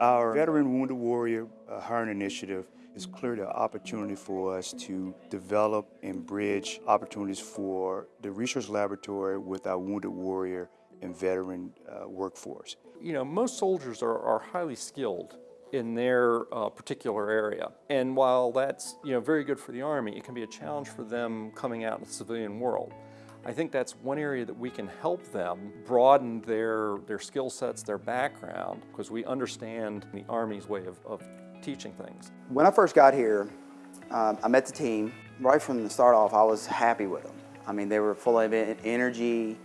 Our Veteran Wounded Warrior uh, Hiring Initiative is clearly an opportunity for us to develop and bridge opportunities for the research laboratory with our Wounded Warrior and veteran uh, workforce. You know, most soldiers are, are highly skilled in their uh, particular area. And while that's, you know, very good for the Army, it can be a challenge for them coming out in the civilian world. I think that's one area that we can help them broaden their, their skill sets, their background, because we understand the Army's way of, of teaching things. When I first got here, um, I met the team. Right from the start off, I was happy with them. I mean, they were full of energy,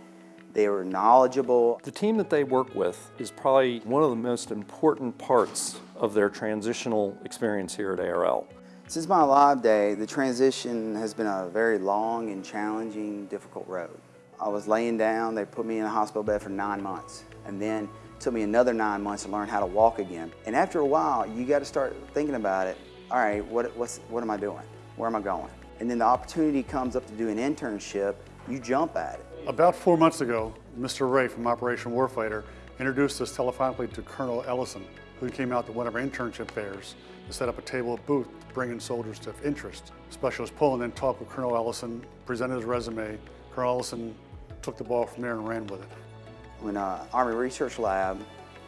they were knowledgeable. The team that they work with is probably one of the most important parts of their transitional experience here at ARL. Since my live day, the transition has been a very long and challenging, difficult road. I was laying down, they put me in a hospital bed for nine months, and then it took me another nine months to learn how to walk again. And after a while, you got to start thinking about it. All right, what, what's, what am I doing? Where am I going? And then the opportunity comes up to do an internship, you jump at it. About four months ago, Mr. Ray from Operation Warfighter introduced us telephonically to Colonel Ellison, who came out to one of our internship fairs to set up a table booth, bringing soldiers to interest. Specialist Pullen then talked with Colonel Ellison, presented his resume. Colonel Ellison took the ball from there and ran with it. When uh, Army Research Lab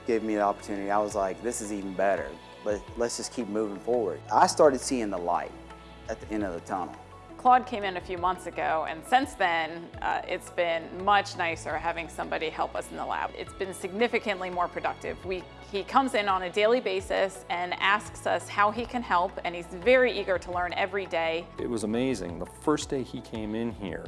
gave me the opportunity, I was like, this is even better. Let, let's just keep moving forward. I started seeing the light at the end of the tunnel. Claude came in a few months ago, and since then, uh, it's been much nicer having somebody help us in the lab. It's been significantly more productive. We, he comes in on a daily basis and asks us how he can help, and he's very eager to learn every day. It was amazing. The first day he came in here,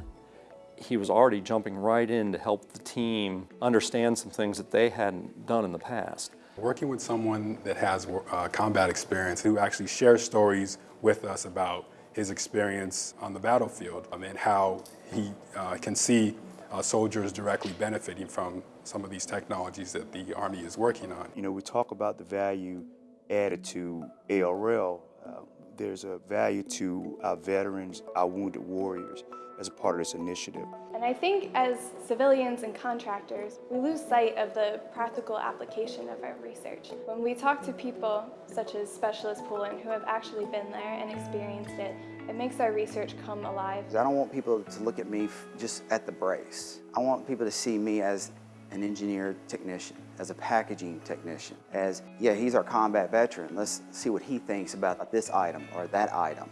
he was already jumping right in to help the team understand some things that they hadn't done in the past. Working with someone that has uh, combat experience who actually shares stories with us about his experience on the battlefield um, and how he uh, can see uh, soldiers directly benefiting from some of these technologies that the Army is working on. You know, we talk about the value added to ARL. Uh, there's a value to our veterans, our wounded warriors, as a part of this initiative. And I think as civilians and contractors, we lose sight of the practical application of our research. When we talk to people such as Specialist Pullen who have actually been there and experienced it, it makes our research come alive. I don't want people to look at me just at the brace. I want people to see me as an engineer technician, as a packaging technician, as, yeah, he's our combat veteran. Let's see what he thinks about this item or that item.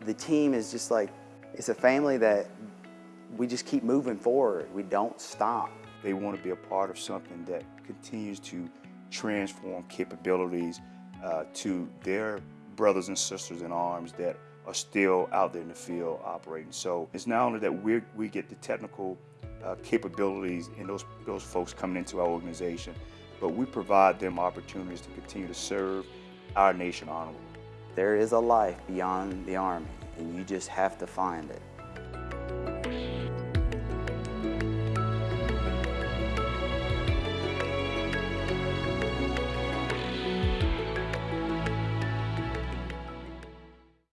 The team is just like, it's a family that we just keep moving forward. We don't stop. They want to be a part of something that continues to transform capabilities uh, to their brothers and sisters in arms that are still out there in the field operating. So it's not only that we we get the technical uh, capabilities and those, those folks coming into our organization, but we provide them opportunities to continue to serve our nation honorably. There is a life beyond the Army, and you just have to find it.